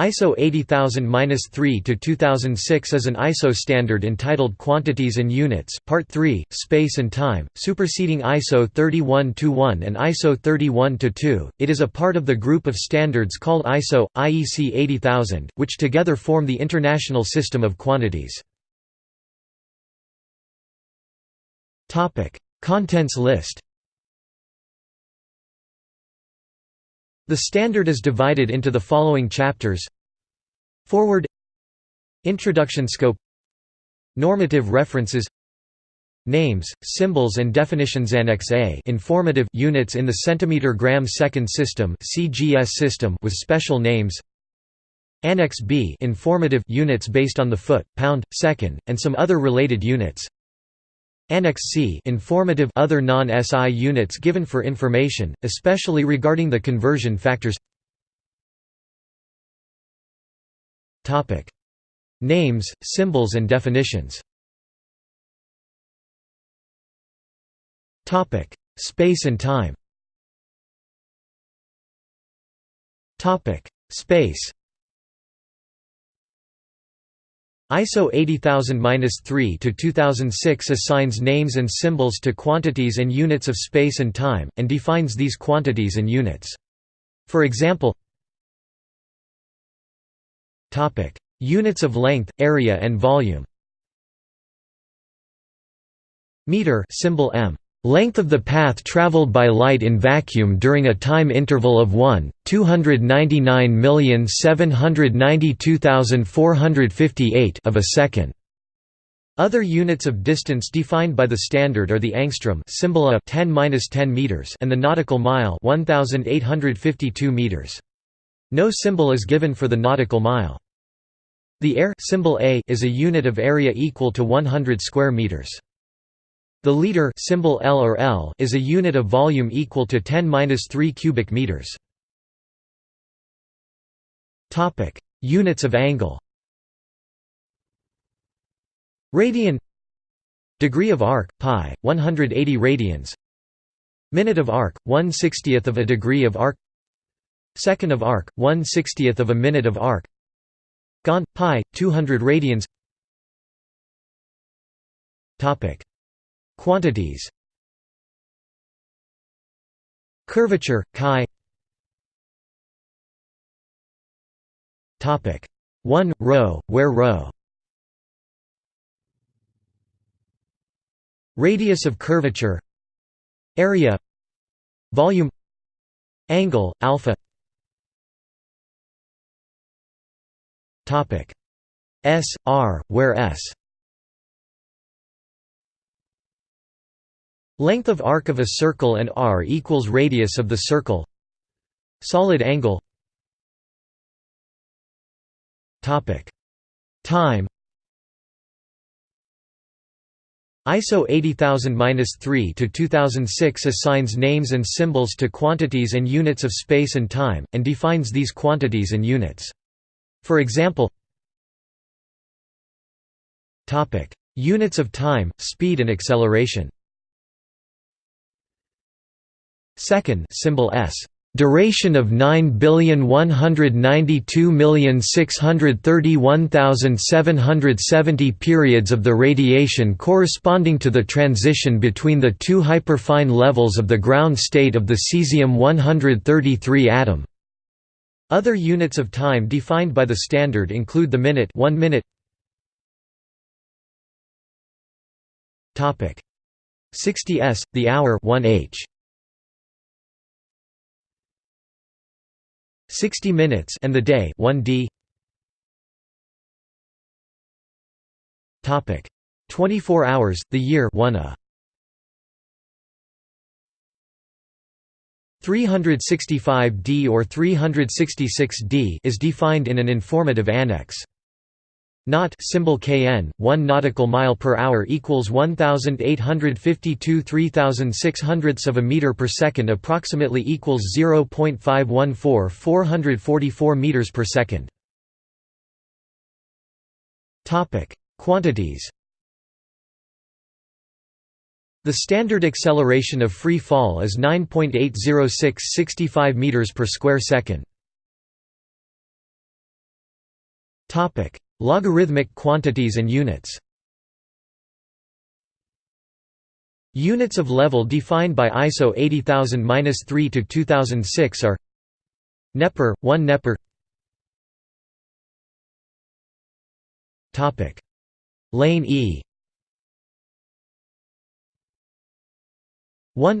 ISO 80000-3 to 2006 is an ISO standard entitled Quantities and Units, Part 3, Space and Time, superseding ISO 31-1 and ISO 31-2. It is a part of the group of standards called ISO IEC 80000, which together form the international system of quantities. Topic: Contents list. The standard is divided into the following chapters. Foreword. Introduction Scope. Normative references. Names, symbols and definitions. Annex A. Informative units in the centimeter gram second system CGS system with special names. Annex B. Informative units based on the foot, pound, second, and some other related units Annex C informative other non-SI units given for information, especially regarding the conversion factors. Names, symbols and definitions. Space and time. Space ISO 80000-3 to 2006 assigns names and symbols to quantities and units of space and time, and defines these quantities and units. For example Units of length, area and volume Meter symbol m Length of the path traveled by light in vacuum during a time interval of 1, 299,792,458 of a second. Other units of distance defined by the standard are the angstrom symbol A 10-10 meters and the nautical mile 1852 meters. No symbol is given for the nautical mile. The are symbol A is a unit of area equal to 100 square meters. The liter symbol L or L is a unit of volume equal to 10^-3 cubic meters. Topic: Units of angle. Radian. Degree of arc pi 180 radians. Minute of arc 1/60th of a degree of arc. Second of arc 1/60th of a minute of arc. Gon pi 200 radians. Topic Quantities. Curvature, chi. Topic. 1 rho, where rho? Radius of curvature. Area. Volume. Angle, alpha. Topic. S, R, where S Length of arc of a circle and r equals radius of the circle. Solid angle. Time. ISO 80000-3 to 2006 assigns names and symbols to quantities and units of space and time, and defines these quantities and units. For example topic: Units of time, speed and acceleration Second symbol s. Duration of 9,192,631,770 periods of the radiation corresponding to the transition between the two hyperfine levels of the ground state of the cesium-133 atom. Other units of time defined by the standard include the minute 1 minute. Topic. 60 s, the hour 1 60 minutes and the day 1d topic. 24 hours the year 1 a. 365d or 366d is defined in an informative annex Knot symbol kn, 1 nautical mile per hour equals 1852 3600ths of a meter per second approximately equals 0.514 444 meters per second. Topic: Quantities. The standard acceleration of free fall is 9.806 65 meters per square second. Topic: Logarithmic quantities and units. Units of level defined by ISO 80000-3 to 2006 are Neper, 1 Neper. Topic: Lane E 1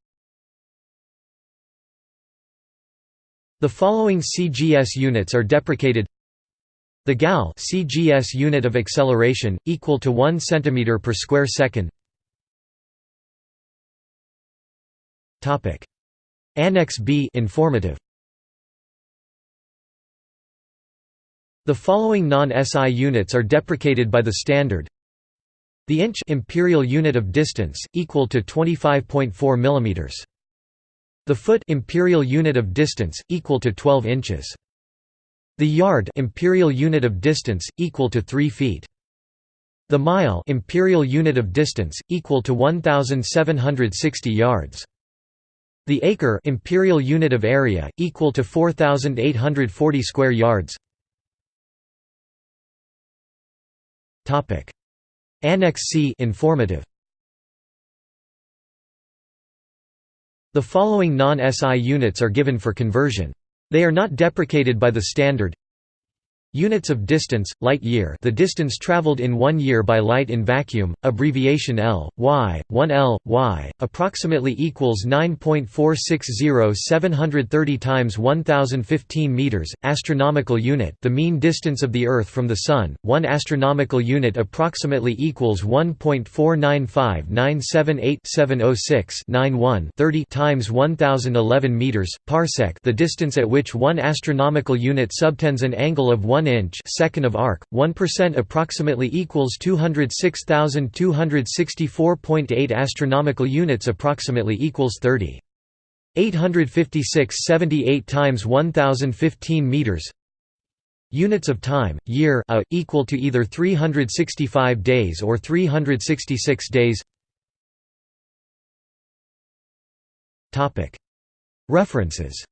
The following CGS units are deprecated. The GAL CGS unit of acceleration, equal to 1 cm per square second. Topic. Annex B informative. The following non-SI units are deprecated by the standard. The inch imperial unit of distance, equal to 25.4 mm the foot imperial unit of distance equal to 12 inches. The yard imperial unit of distance equal to 3 feet. The mile imperial unit of distance equal to 1760 yards. The acre imperial unit of area equal to 4840 square yards. Topic Annex C informative The following non-SI units are given for conversion. They are not deprecated by the standard Units of distance, light year. The distance traveled in one year by light in vacuum, abbreviation L, y, 1 L, y, approximately equals 9.460 730 times 1015 meters, astronomical unit. The mean distance of the Earth from the Sun, 1 astronomical unit approximately equals 1.495 978 706 91 30 times 1011 meters, parsec. The distance at which 1 astronomical unit subtends an angle of 1 1 inch second of arc, 1% approximately equals 206,264.8 astronomical units approximately equals 30. 856 78 times 1015 meters. Units of time, year a, equal to either 365 days or 366 days. Topic. References